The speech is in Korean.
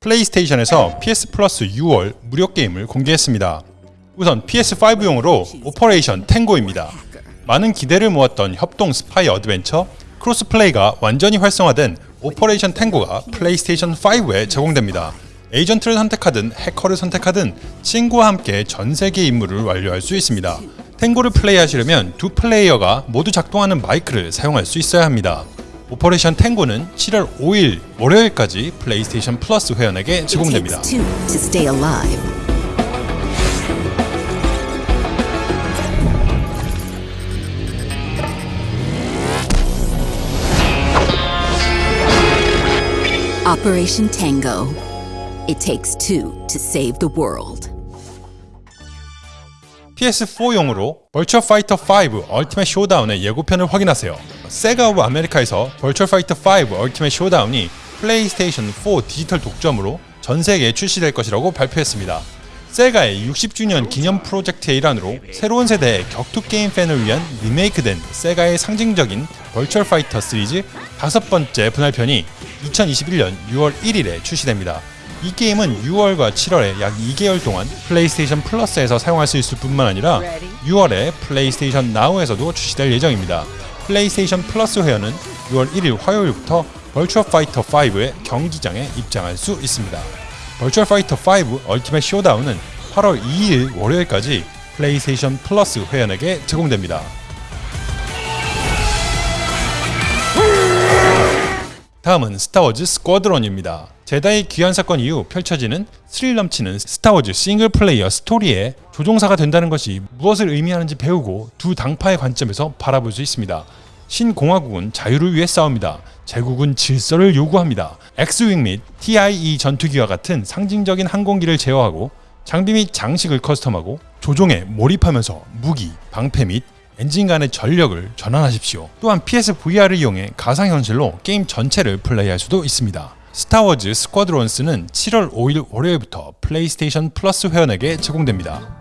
플레이스테이션에서 PS 플러스 6월 무료 게임을 공개했습니다. 우선 PS5용으로 오퍼레이션 탱고입니다. 많은 기대를 모았던 협동 스파이 어드벤처 cross-play가 완전히 활성화된 오퍼레이션 탱고가 플레이스테이션 5에 제공됩니다. 에이전트를 선택하든 해커를 선택하든 친구와 함께 전 세계 임무를 완료할 수 있습니다. 탱고를 플레이하시려면 두 플레이어가 모두 작동하는 마이크를 사용할 수 있어야 합니다. 오퍼레이션 탱고는 7월 5일 월요일까지 플레이스테이션 플러스 회원에게 제공됩니다. Operation Tango. It takes two to save the world. PS4용으로 버추어 파이터 5 Ultimate Showdown의 예고편을 확인하세요. 세가 오브 아메리카에서 버추어 파이터 5 Ultimate Showdown이 플레이스테이션 4 디지털 독점으로 전 세계에 출시될 것이라고 발표했습니다. 세가의 60주년 기념 프로젝트의 일환으로 새로운 세대의 격투 게임 팬을 위한 리메이크된 세가의 상징적인 버추어 파이터 시리즈 다섯 번째 분할편이 2021년 6월 1일에 출시됩니다. 이 게임은 6월과 7월에 약 2개월 동안 플레이스테이션 플러스에서 사용할 수 있을 뿐만 아니라 6월에 플레이스테이션 나우에서도 출시될 예정입니다. 플레이스테이션 플러스 회원은 6월 1일 화요일부터 버추어 파이터 5의 경기장에 입장할 수 있습니다. 버추어 파이터 5 Ultimate Showdown은 8월 2일 월요일까지 플레이스테이션 플러스 회원에게 제공됩니다. 다음은 스타워즈 스쿼드론입니다. 제다이의 귀환 사건 이후 펼쳐지는 스릴 넘치는 스타워즈 싱글 플레이어 스토리에 조종사가 된다는 것이 무엇을 의미하는지 배우고 두 당파의 관점에서 바라볼 수 있습니다. 신공화국은 자유를 위해 싸웁니다. 제국은 질서를 요구합니다. X-wing 및 TIE 전투기와 같은 상징적인 항공기를 제어하고 장비 및 장식을 custom하고 조종에 몰입하면서 무기, 방패 및 엔진 간의 전력을 전환하십시오. 또한 PSVR을 이용해 가상현실로 게임 전체를 플레이할 수도 있습니다. 스타워즈 스쿼드론스는 7월 5일 월요일부터 플레이스테이션 플러스 회원에게 제공됩니다.